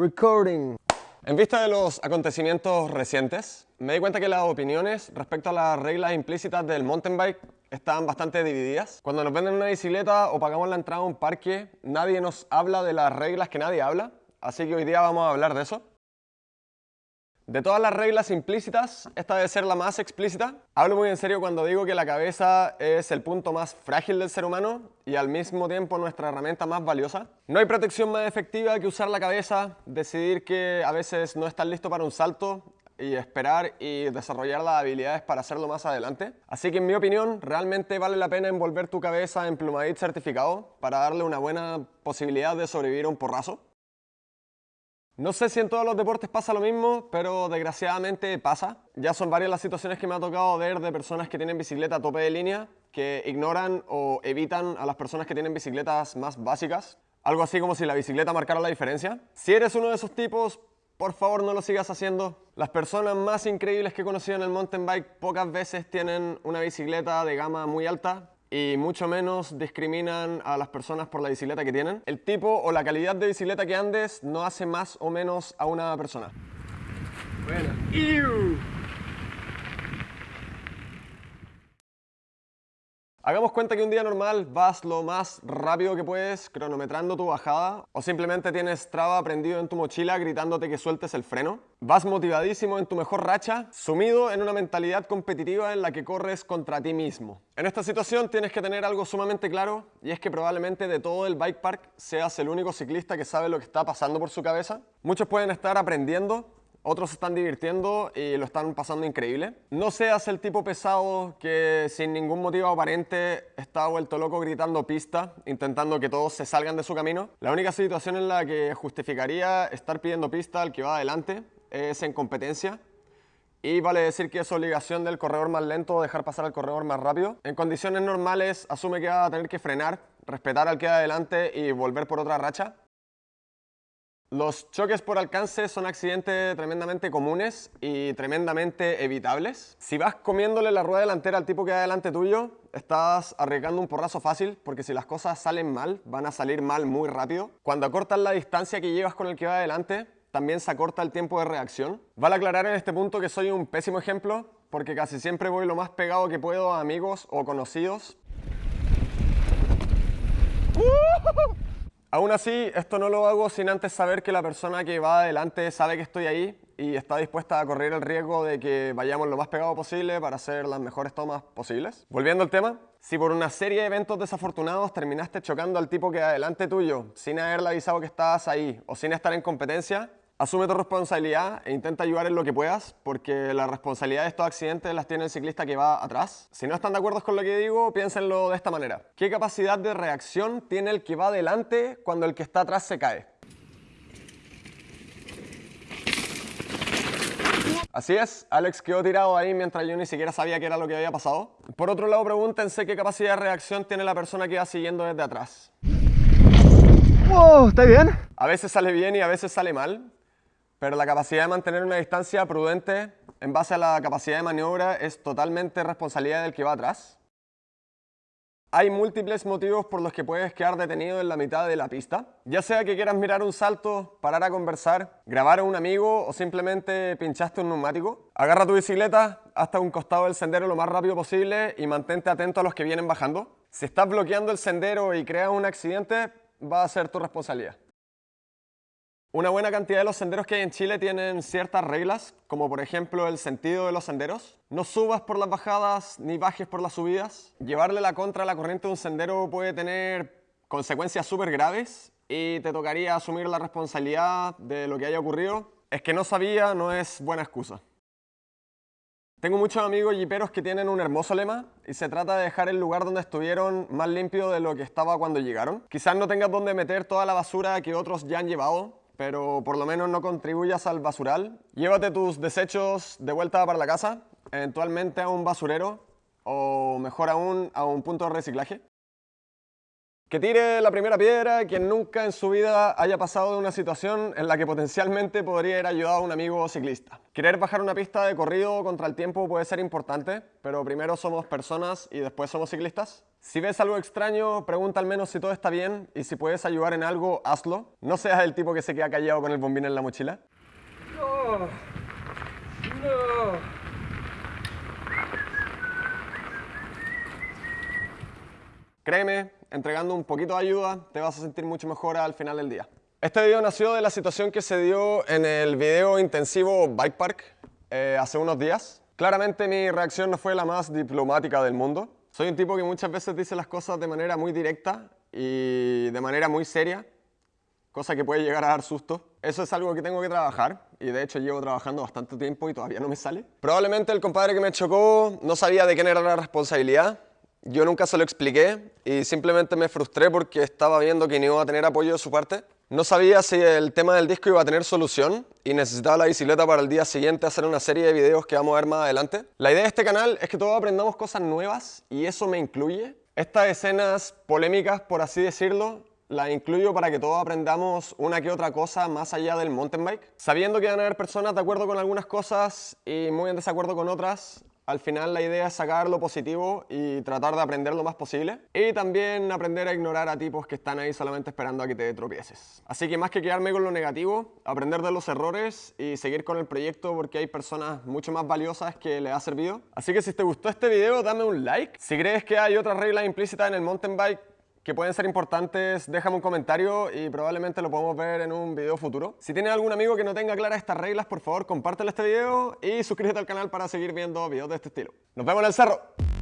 Recording. En vista de los acontecimientos recientes, me di cuenta que las opiniones respecto a las reglas implícitas del mountain bike están bastante divididas. Cuando nos venden una bicicleta o pagamos la entrada a un parque, nadie nos habla de las reglas que nadie habla, así que hoy día vamos a hablar de eso. De todas las reglas implícitas, esta debe ser la más explícita. Hablo muy en serio cuando digo que la cabeza es el punto más frágil del ser humano y al mismo tiempo nuestra herramienta más valiosa. No hay protección más efectiva que usar la cabeza, decidir que a veces no estás listo para un salto y esperar y desarrollar las habilidades para hacerlo más adelante. Así que en mi opinión, realmente vale la pena envolver tu cabeza en Plumadit certificado para darle una buena posibilidad de sobrevivir a un porrazo. No sé si en todos los deportes pasa lo mismo, pero desgraciadamente pasa. Ya son varias las situaciones que me ha tocado ver de personas que tienen bicicleta a tope de línea, que ignoran o evitan a las personas que tienen bicicletas más básicas. Algo así como si la bicicleta marcara la diferencia. Si eres uno de esos tipos, por favor no lo sigas haciendo. Las personas más increíbles que he conocido en el mountain bike pocas veces tienen una bicicleta de gama muy alta y mucho menos discriminan a las personas por la bicicleta que tienen. El tipo o la calidad de bicicleta que andes no hace más o menos a una persona. Bueno. Hagamos cuenta que un día normal vas lo más rápido que puedes cronometrando tu bajada o simplemente tienes traba prendido en tu mochila gritándote que sueltes el freno. Vas motivadísimo en tu mejor racha, sumido en una mentalidad competitiva en la que corres contra ti mismo. En esta situación tienes que tener algo sumamente claro y es que probablemente de todo el bike park seas el único ciclista que sabe lo que está pasando por su cabeza. Muchos pueden estar aprendiendo otros se están divirtiendo y lo están pasando increíble. No seas el tipo pesado que sin ningún motivo aparente está vuelto loco gritando pista, intentando que todos se salgan de su camino. La única situación en la que justificaría estar pidiendo pista al que va adelante es en competencia. Y vale decir que es obligación del corredor más lento dejar pasar al corredor más rápido. En condiciones normales asume que va a tener que frenar, respetar al que va adelante y volver por otra racha. Los choques por alcance son accidentes tremendamente comunes y tremendamente evitables. Si vas comiéndole la rueda delantera al tipo que va delante tuyo, estás arriesgando un porrazo fácil porque si las cosas salen mal, van a salir mal muy rápido. Cuando acortas la distancia que llevas con el que va adelante, también se acorta el tiempo de reacción. Vale aclarar en este punto que soy un pésimo ejemplo porque casi siempre voy lo más pegado que puedo a amigos o conocidos. Aún así, esto no lo hago sin antes saber que la persona que va adelante sabe que estoy ahí y está dispuesta a correr el riesgo de que vayamos lo más pegado posible para hacer las mejores tomas posibles. Volviendo al tema, si por una serie de eventos desafortunados terminaste chocando al tipo que adelante tuyo sin haberle avisado que estabas ahí o sin estar en competencia, Asume tu responsabilidad e intenta ayudar en lo que puedas, porque la responsabilidad de estos accidentes las tiene el ciclista que va atrás. Si no están de acuerdo con lo que digo, piénsenlo de esta manera. ¿Qué capacidad de reacción tiene el que va adelante cuando el que está atrás se cae? Así es, Alex quedó tirado ahí mientras yo ni siquiera sabía qué era lo que había pasado. Por otro lado, pregúntense qué capacidad de reacción tiene la persona que va siguiendo desde atrás. ¡Wow! ¿Está bien? A veces sale bien y a veces sale mal. Pero la capacidad de mantener una distancia prudente en base a la capacidad de maniobra es totalmente responsabilidad del que va atrás. Hay múltiples motivos por los que puedes quedar detenido en la mitad de la pista, ya sea que quieras mirar un salto, parar a conversar, grabar a un amigo o simplemente pinchaste un neumático. Agarra tu bicicleta hasta un costado del sendero lo más rápido posible y mantente atento a los que vienen bajando. Si estás bloqueando el sendero y creas un accidente, va a ser tu responsabilidad. Una buena cantidad de los senderos que hay en Chile tienen ciertas reglas, como por ejemplo el sentido de los senderos. No subas por las bajadas ni bajes por las subidas. Llevarle la contra a la corriente de un sendero puede tener consecuencias súper graves y te tocaría asumir la responsabilidad de lo que haya ocurrido. Es que no sabía no es buena excusa. Tengo muchos amigos jiperos que tienen un hermoso lema y se trata de dejar el lugar donde estuvieron más limpio de lo que estaba cuando llegaron. Quizás no tengas donde meter toda la basura que otros ya han llevado, pero por lo menos no contribuyas al basural. Llévate tus desechos de vuelta para la casa, eventualmente a un basurero o mejor aún a un punto de reciclaje. Que tire la primera piedra quien nunca en su vida haya pasado de una situación en la que potencialmente podría haber ayudado a un amigo ciclista. Querer bajar una pista de corrido contra el tiempo puede ser importante, pero primero somos personas y después somos ciclistas. Si ves algo extraño, pregunta al menos si todo está bien y si puedes ayudar en algo, hazlo. No seas el tipo que se queda callado con el bombín en la mochila. No. No. Créeme, entregando un poquito de ayuda, te vas a sentir mucho mejor al final del día. Este video nació de la situación que se dio en el video intensivo Bike Park eh, hace unos días. Claramente mi reacción no fue la más diplomática del mundo. Soy un tipo que muchas veces dice las cosas de manera muy directa y de manera muy seria, cosa que puede llegar a dar susto. Eso es algo que tengo que trabajar y de hecho llevo trabajando bastante tiempo y todavía no me sale. Probablemente el compadre que me chocó no sabía de quién era la responsabilidad yo nunca se lo expliqué y simplemente me frustré porque estaba viendo que no iba a tener apoyo de su parte. No sabía si el tema del disco iba a tener solución y necesitaba la bicicleta para el día siguiente hacer una serie de videos que vamos a ver más adelante. La idea de este canal es que todos aprendamos cosas nuevas y eso me incluye. Estas escenas polémicas, por así decirlo, las incluyo para que todos aprendamos una que otra cosa más allá del mountain bike. Sabiendo que van a haber personas de acuerdo con algunas cosas y muy en desacuerdo con otras, al final la idea es sacar lo positivo y tratar de aprender lo más posible. Y también aprender a ignorar a tipos que están ahí solamente esperando a que te tropieces. Así que más que quedarme con lo negativo, aprender de los errores y seguir con el proyecto porque hay personas mucho más valiosas que le ha servido. Así que si te gustó este video, dame un like. Si crees que hay otras reglas implícitas en el mountain bike, que pueden ser importantes, déjame un comentario y probablemente lo podemos ver en un video futuro. Si tienes algún amigo que no tenga claras estas reglas, por favor compártelo este video y suscríbete al canal para seguir viendo videos de este estilo. ¡Nos vemos en el cerro!